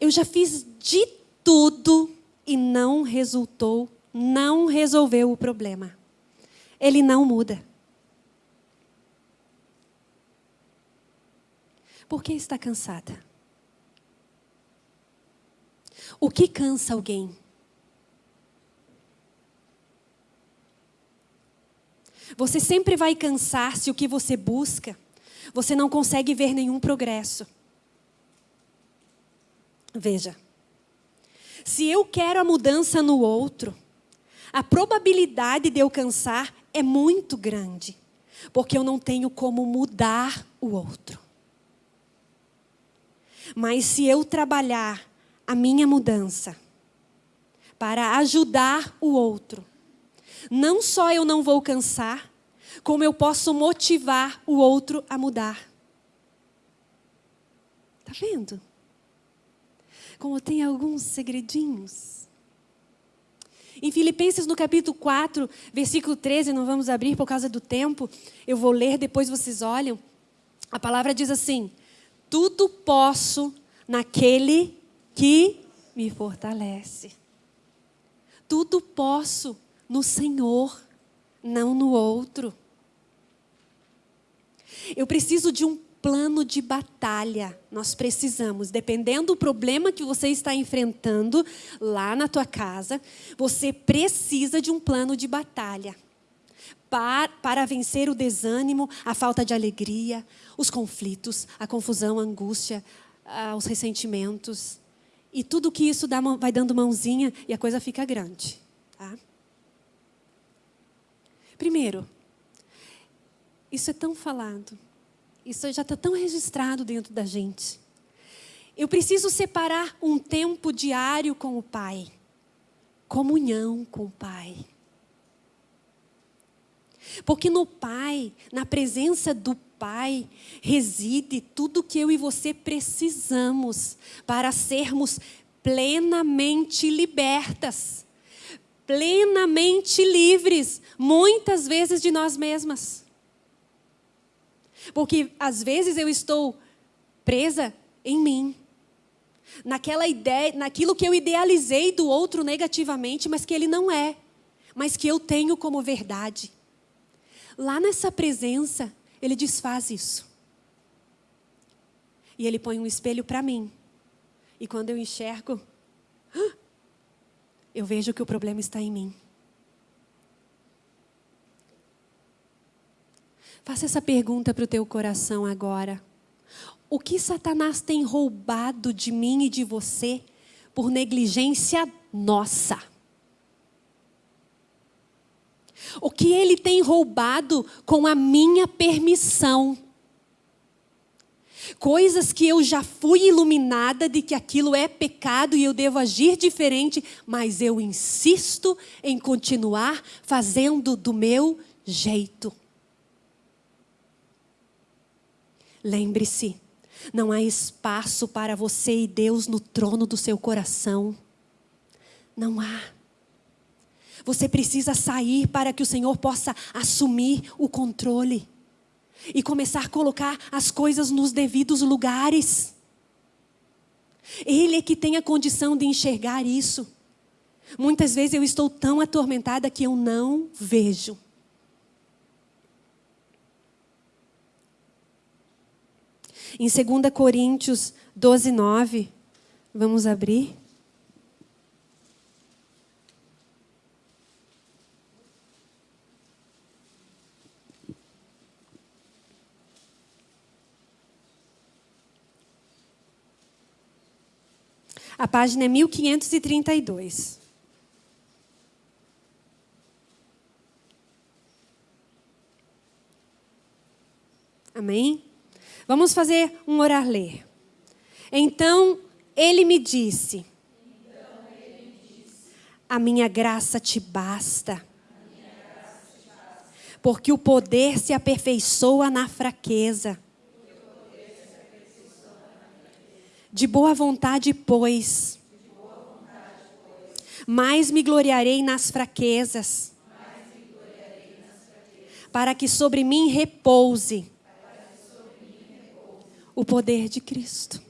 Eu já fiz de tudo e não resultou não resolveu o problema. Ele não muda. Por que está cansada? O que cansa alguém? Você sempre vai cansar se o que você busca, você não consegue ver nenhum progresso. Veja, se eu quero a mudança no outro, a probabilidade de eu cansar é muito grande, porque eu não tenho como mudar o outro. Mas se eu trabalhar a minha mudança para ajudar o outro, não só eu não vou cansar, como eu posso motivar o outro a mudar. Tá vendo? Como tem alguns segredinhos. Em Filipenses, no capítulo 4, versículo 13, não vamos abrir por causa do tempo, eu vou ler, depois vocês olham. A palavra diz assim: Tudo posso naquele que me fortalece. Tudo posso no Senhor, não no outro. Eu preciso de um plano de batalha. Nós precisamos, dependendo do problema que você está enfrentando lá na tua casa, você precisa de um plano de batalha. Para, vencer o desânimo, a falta de alegria, os conflitos, a confusão, a angústia, os ressentimentos. E tudo que isso dá, vai dando mãozinha e a coisa fica grande. Tá? Primeiro, isso é tão falado. Isso já está tão registrado dentro da gente. Eu preciso separar um tempo diário com o Pai. Comunhão com o Pai. Porque no Pai, na presença do Pai, reside tudo que eu e você precisamos para sermos plenamente libertas, plenamente livres, muitas vezes de nós mesmas. Porque às vezes eu estou presa em mim. Naquela ideia, naquilo que eu idealizei do outro negativamente, mas que ele não é, mas que eu tenho como verdade. Lá nessa presença, ele desfaz isso. E ele põe um espelho para mim. E quando eu enxergo, eu vejo que o problema está em mim. Faça essa pergunta para o teu coração agora. O que Satanás tem roubado de mim e de você por negligência nossa? O que ele tem roubado com a minha permissão? Coisas que eu já fui iluminada de que aquilo é pecado e eu devo agir diferente, mas eu insisto em continuar fazendo do meu jeito. Lembre-se, não há espaço para você e Deus no trono do seu coração. Não há. Você precisa sair para que o Senhor possa assumir o controle e começar a colocar as coisas nos devidos lugares. Ele é que tem a condição de enxergar isso. Muitas vezes eu estou tão atormentada que eu não vejo. Em 2 Coríntios 12, 9, vamos abrir. A página é 1532. Amém? Vamos fazer um orar ler. Então ele me disse: A minha graça te basta. Porque o poder se aperfeiçoa na fraqueza. De boa vontade, pois. Mais me gloriarei nas fraquezas. Para que sobre mim repouse o poder de Cristo.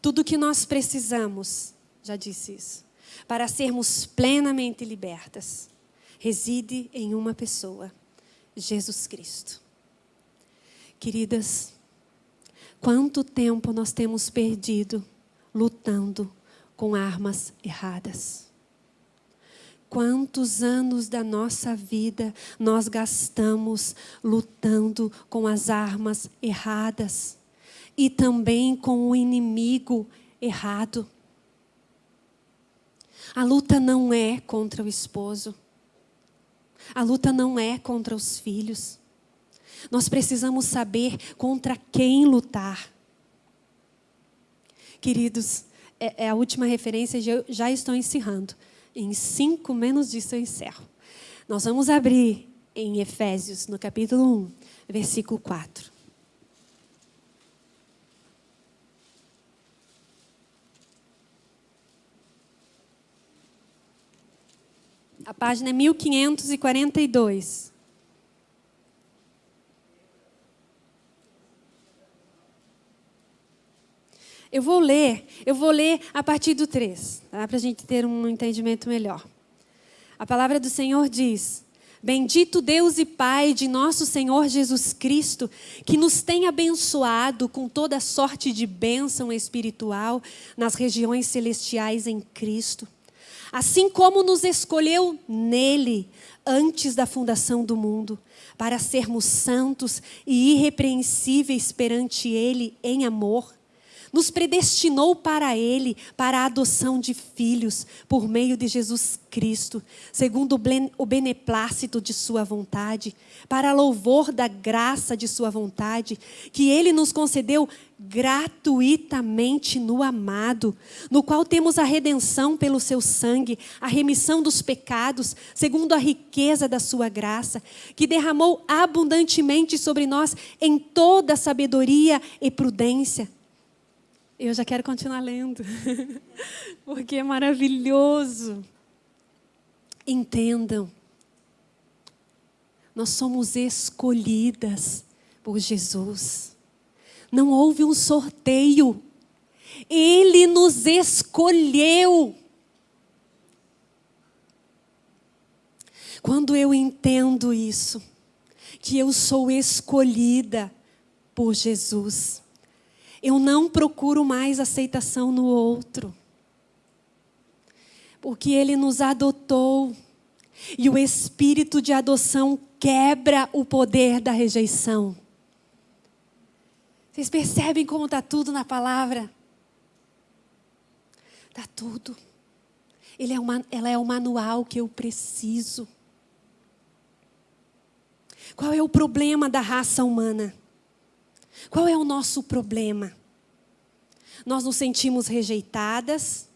Tudo que nós precisamos, já disse isso, para sermos plenamente libertas, reside em uma pessoa, Jesus Cristo. Queridas, quanto tempo nós temos perdido lutando com armas erradas? Quantos anos da nossa vida nós gastamos lutando com as armas erradas e também com o inimigo errado? A luta não é contra o esposo. A luta não é contra os filhos. Nós precisamos saber contra quem lutar. Queridos, é, é a última referência, já, já estou encerrando. Em cinco menos disso eu encerro. Nós vamos abrir em Efésios, no capítulo 1, versículo 4. A página é 1542. Eu vou ler, eu vou ler a partir do 3, tá? para a gente ter um entendimento melhor. A palavra do Senhor diz: Bendito Deus e Pai de nosso Senhor Jesus Cristo, que nos tem abençoado com toda sorte de bênção espiritual nas regiões celestiais em Cristo. Assim como nos escolheu nele antes da fundação do mundo, para sermos santos e irrepreensíveis perante ele em amor nos predestinou para Ele, para a adoção de filhos, por meio de Jesus Cristo, segundo o beneplácito de Sua vontade, para louvor da graça de Sua vontade, que Ele nos concedeu gratuitamente no amado, no qual temos a redenção pelo Seu sangue, a remissão dos pecados, segundo a riqueza da Sua graça, que derramou abundantemente sobre nós em toda sabedoria e prudência eu já quero continuar lendo, porque é maravilhoso. Entendam, nós somos escolhidas por Jesus. Não houve um sorteio, Ele nos escolheu. Quando eu entendo isso, que eu sou escolhida por Jesus, eu não procuro mais aceitação no outro. Porque ele nos adotou. E o espírito de adoção quebra o poder da rejeição. Vocês percebem como está tudo na palavra? Está tudo. É uma, ela é o manual que eu preciso. Qual é o problema da raça humana? Qual é o nosso problema? Nós nos sentimos rejeitadas,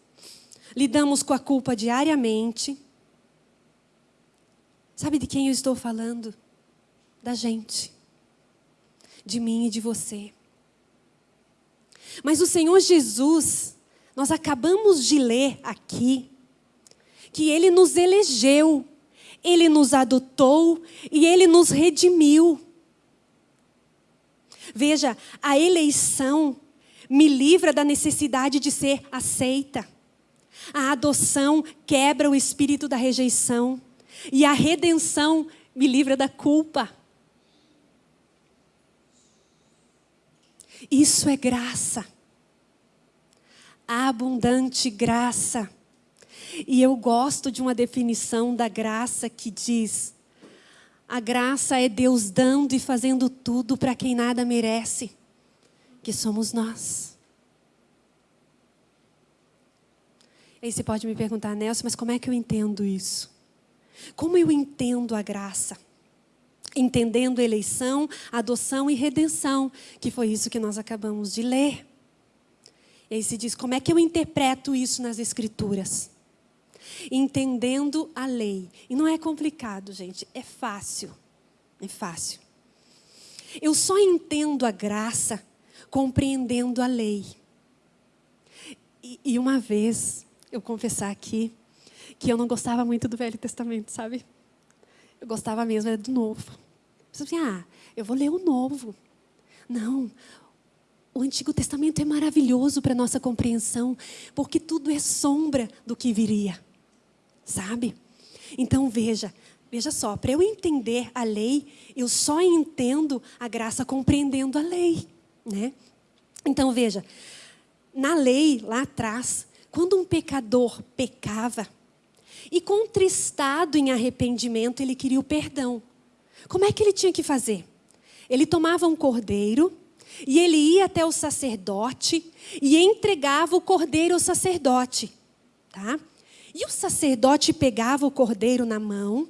lidamos com a culpa diariamente. Sabe de quem eu estou falando? Da gente. De mim e de você. Mas o Senhor Jesus, nós acabamos de ler aqui, que Ele nos elegeu, Ele nos adotou e Ele nos redimiu. Veja, a eleição me livra da necessidade de ser aceita. A adoção quebra o espírito da rejeição. E a redenção me livra da culpa. Isso é graça. Abundante graça. E eu gosto de uma definição da graça que diz: a graça é Deus dando e fazendo tudo para quem nada merece, que somos nós. Aí você pode me perguntar, Nelson, mas como é que eu entendo isso? Como eu entendo a graça? Entendendo eleição, adoção e redenção, que foi isso que nós acabamos de ler. E aí se diz, como é que eu interpreto isso nas Escrituras? Entendendo a lei. E não é complicado, gente, é fácil. É fácil. Eu só entendo a graça compreendendo a lei. E, e uma vez, eu confessar aqui, que eu não gostava muito do Velho Testamento, sabe? Eu gostava mesmo, era do Novo. Você assim, ah, eu vou ler o Novo. Não, o Antigo Testamento é maravilhoso para nossa compreensão, porque tudo é sombra do que viria, sabe? Então veja, veja só, para eu entender a lei, eu só entendo a graça compreendendo a lei, né? Então veja, na lei, lá atrás, quando um pecador pecava, e contristado em arrependimento, ele queria o perdão. Como é que ele tinha que fazer? Ele tomava um cordeiro e ele ia até o sacerdote e entregava o cordeiro ao sacerdote. Tá? E o sacerdote pegava o cordeiro na mão,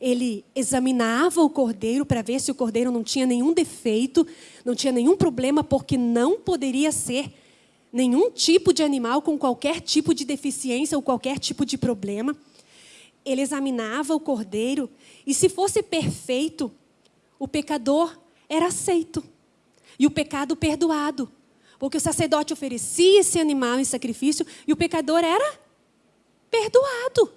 ele examinava o cordeiro para ver se o cordeiro não tinha nenhum defeito, não tinha nenhum problema, porque não poderia ser nenhum tipo de animal com qualquer tipo de deficiência ou qualquer tipo de problema. Ele examinava o cordeiro e, se fosse perfeito, o pecador era aceito e o pecado perdoado. Porque o sacerdote oferecia esse animal em sacrifício e o pecador era perdoado.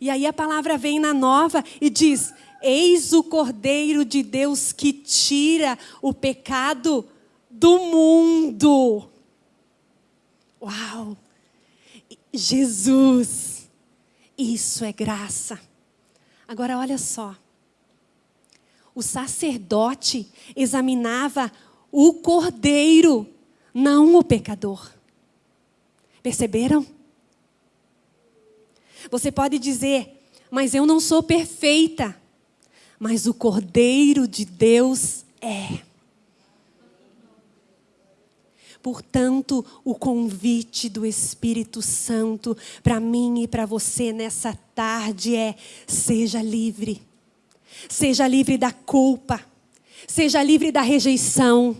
E aí a palavra vem na nova e diz: Eis o Cordeiro de Deus que tira o pecado do mundo. Uau! Jesus, isso é graça. Agora olha só. O sacerdote examinava o cordeiro, não o pecador. Perceberam? Você pode dizer, mas eu não sou perfeita. Mas o cordeiro de Deus é. Portanto, o convite do Espírito Santo para mim e para você nessa tarde é: seja livre. Seja livre da culpa. Seja livre da rejeição.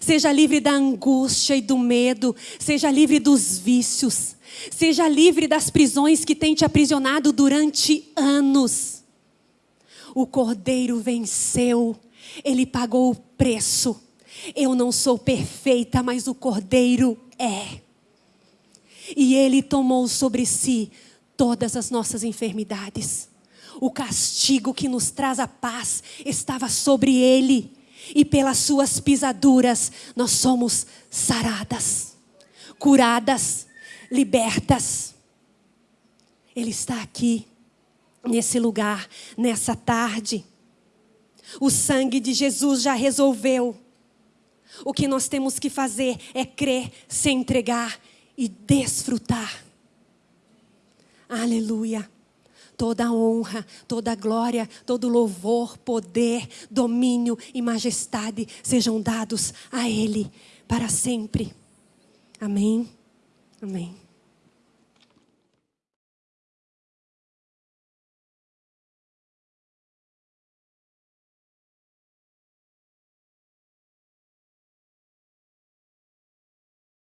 Seja livre da angústia e do medo. Seja livre dos vícios. Seja livre das prisões que têm te aprisionado durante anos. O Cordeiro venceu. Ele pagou o preço eu não sou perfeita, mas o Cordeiro é. E Ele tomou sobre si todas as nossas enfermidades. O castigo que nos traz a paz estava sobre Ele. E pelas suas pisaduras nós somos saradas, curadas, libertas. Ele está aqui, nesse lugar, nessa tarde. O sangue de Jesus já resolveu o que nós temos que fazer é crer, se entregar e desfrutar. Aleluia. Toda honra, toda glória, todo louvor, poder, domínio e majestade sejam dados a Ele para sempre. Amém. Amém.